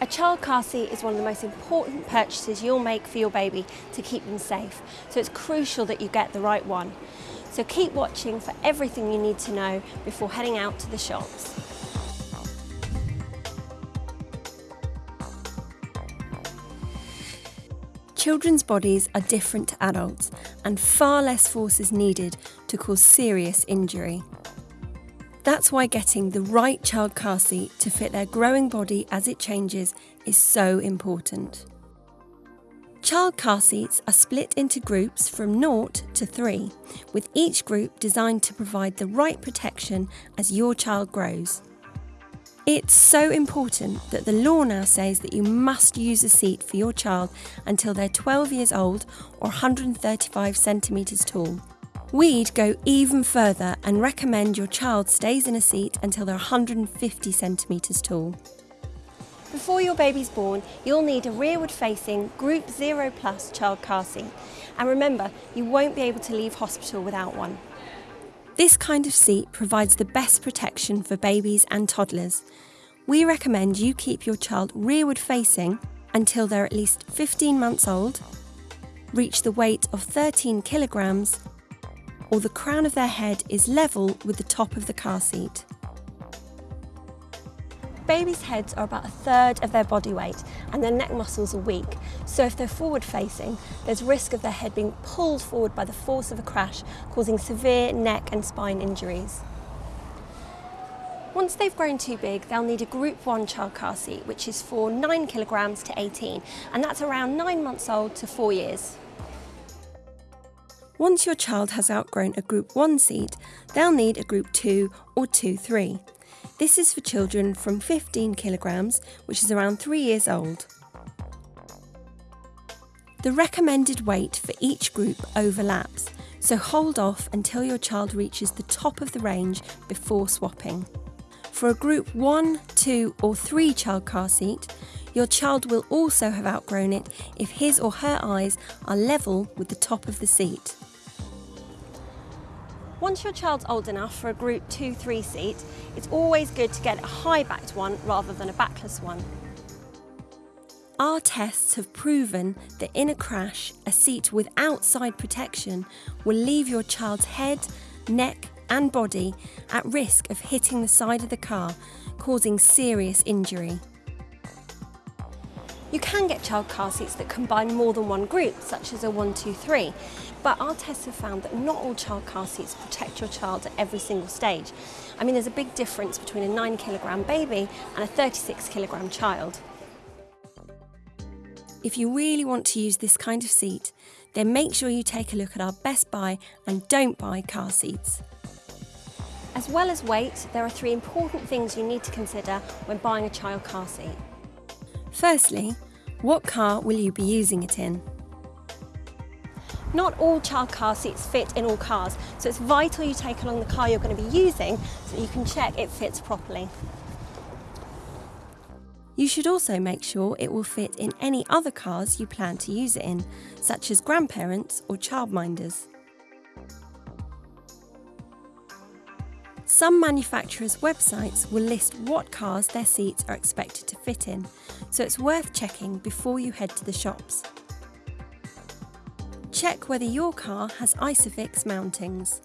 A child car seat is one of the most important purchases you'll make for your baby to keep them safe, so it's crucial that you get the right one. So keep watching for everything you need to know before heading out to the shops. Children's bodies are different to adults and far less force is needed to cause serious injury. That's why getting the right child car seat to fit their growing body as it changes is so important. Child car seats are split into groups from 0 to 3, with each group designed to provide the right protection as your child grows. It's so important that the law now says that you must use a seat for your child until they're 12 years old or 135 centimetres tall. We'd go even further and recommend your child stays in a seat until they're 150 centimetres tall. Before your baby's born, you'll need a rearward facing Group 0 Plus child car seat. And remember, you won't be able to leave hospital without one. This kind of seat provides the best protection for babies and toddlers. We recommend you keep your child rearward facing until they're at least 15 months old, reach the weight of 13 kilograms or the crown of their head is level with the top of the car seat. Babies' heads are about a third of their body weight and their neck muscles are weak, so if they're forward facing, there's risk of their head being pulled forward by the force of a crash, causing severe neck and spine injuries. Once they've grown too big, they'll need a Group 1 child car seat, which is for 9 kilograms to 18, and that's around 9 months old to 4 years. Once your child has outgrown a Group 1 seat, they'll need a Group 2 or 2-3. This is for children from 15 kilograms, which is around 3 years old. The recommended weight for each group overlaps, so hold off until your child reaches the top of the range before swapping. For a group 1, 2 or 3 child car seat, your child will also have outgrown it if his or her eyes are level with the top of the seat. Once your child's old enough for a group 2-3 seat, it's always good to get a high-backed one rather than a backless one. Our tests have proven that in a crash, a seat without side protection will leave your child's head, neck and body at risk of hitting the side of the car, causing serious injury. You can get child car seats that combine more than one group, such as a 123, but our tests have found that not all child car seats protect your child at every single stage. I mean, there's a big difference between a 9 kilogram baby and a 36 kilogram child. If you really want to use this kind of seat, then make sure you take a look at our best buy and don't buy car seats. As well as weight, there are three important things you need to consider when buying a child car seat. Firstly, what car will you be using it in? Not all child car seats fit in all cars, so it's vital you take along the car you're going to be using so that you can check it fits properly. You should also make sure it will fit in any other cars you plan to use it in, such as grandparents or childminders. Some manufacturers' websites will list what cars their seats are expected to fit in, so it's worth checking before you head to the shops. Check whether your car has Isofix mountings.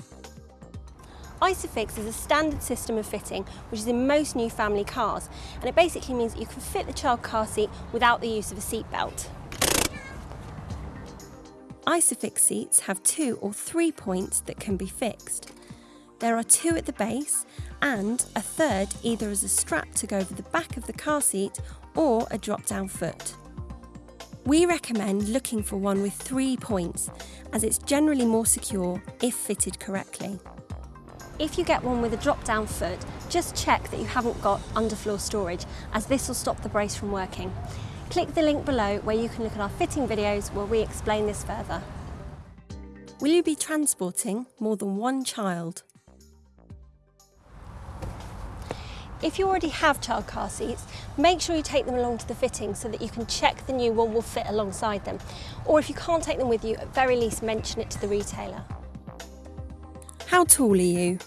Isofix is a standard system of fitting which is in most new family cars and it basically means that you can fit the child car seat without the use of a seat belt. Isofix seats have two or three points that can be fixed. There are two at the base and a third either as a strap to go over the back of the car seat or a drop-down foot. We recommend looking for one with three points as it's generally more secure if fitted correctly. If you get one with a drop-down foot, just check that you haven't got underfloor storage as this will stop the brace from working. Click the link below where you can look at our fitting videos where we explain this further. Will you be transporting more than one child? If you already have child car seats, make sure you take them along to the fitting so that you can check the new one will fit alongside them. Or if you can't take them with you, at very least mention it to the retailer. How tall are you?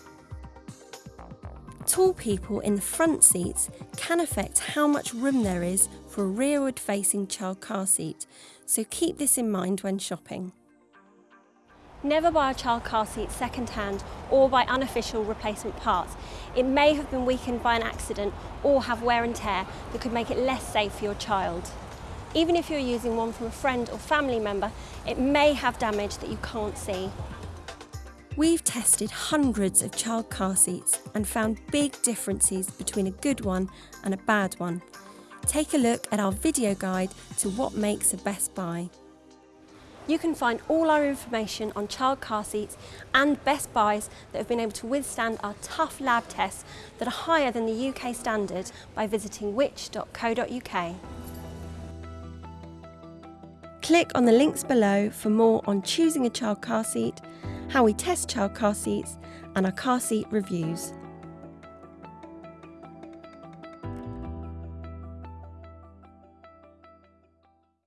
Tall people in the front seats can affect how much room there is for a rearward facing child car seat, so keep this in mind when shopping. Never buy a child car seat second hand or by unofficial replacement parts. It may have been weakened by an accident or have wear and tear that could make it less safe for your child. Even if you're using one from a friend or family member, it may have damage that you can't see. We've tested hundreds of child car seats and found big differences between a good one and a bad one. Take a look at our video guide to what makes a best buy. You can find all our information on child car seats and best buys that have been able to withstand our tough lab tests that are higher than the UK standard by visiting which.co.uk. Click on the links below for more on choosing a child car seat, how we test child car seats and our car seat reviews.